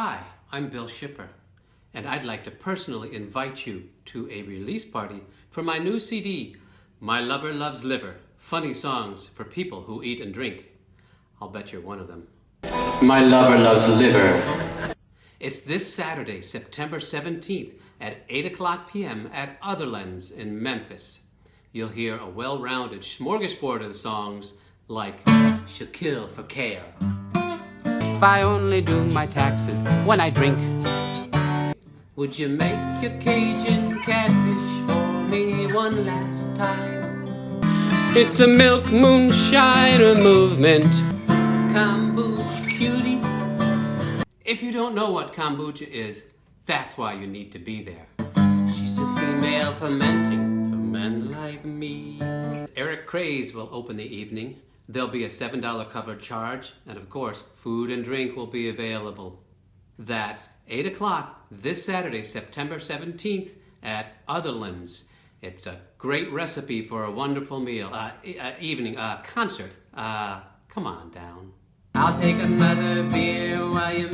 Hi, I'm Bill Shipper, and I'd like to personally invite you to a release party for my new CD, My Lover Loves Liver Funny Songs for People Who Eat and Drink. I'll bet you're one of them. My Lover Loves Liver. It's this Saturday, September 17th at 8 o'clock p.m. at Otherlands in Memphis. You'll hear a well rounded smorgasbord of songs like Kill for Kale. If I only do my taxes when I drink. Would you make your Cajun catfish for me one last time? It's a milk moonshiner movement. Kombucha cutie. If you don't know what kombucha is, that's why you need to be there. She's a female fermenting for men like me. Eric Craze will open the evening. There'll be a $7 cover charge, and of course, food and drink will be available. That's 8 o'clock this Saturday, September 17th at Otherlands. It's a great recipe for a wonderful meal, uh, e- uh, evening, uh, concert. Uh, come on down. I'll take another beer while you